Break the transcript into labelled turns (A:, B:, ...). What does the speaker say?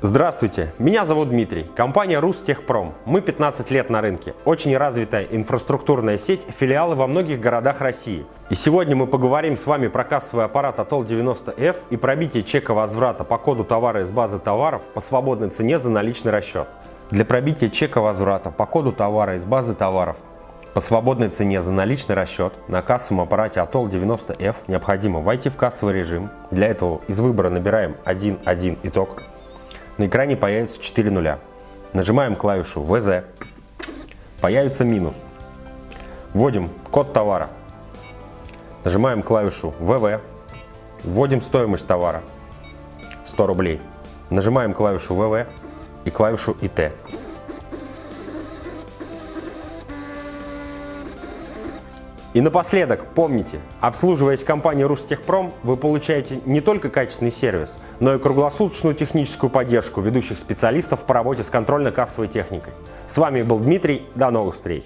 A: Здравствуйте, меня зовут Дмитрий, компания Рустехпром. Мы 15 лет на рынке, очень развитая инфраструктурная сеть, филиалы во многих городах России. И сегодня мы поговорим с вами про кассовый аппарат Атол 90F и пробитие чека возврата по коду товара из базы товаров по свободной цене за наличный расчет. Для пробития чека возврата по коду товара из базы товаров по свободной цене за нуличный расчет на кассовом аппарате Атол 90F необходимо войти в кассовый режим. Для этого из выбора набираем 1.1 итог на экране появится 4 нуля. Нажимаем клавишу ВЗ. Появится минус. Вводим код товара. Нажимаем клавишу ВВ. Вводим стоимость товара. 100 рублей. Нажимаем клавишу ВВ и клавишу ИТ. И напоследок, помните, обслуживаясь компанией Рустехпром, вы получаете не только качественный сервис, но и круглосуточную техническую поддержку ведущих специалистов по работе с контрольно-кассовой техникой. С вами был Дмитрий, до новых встреч!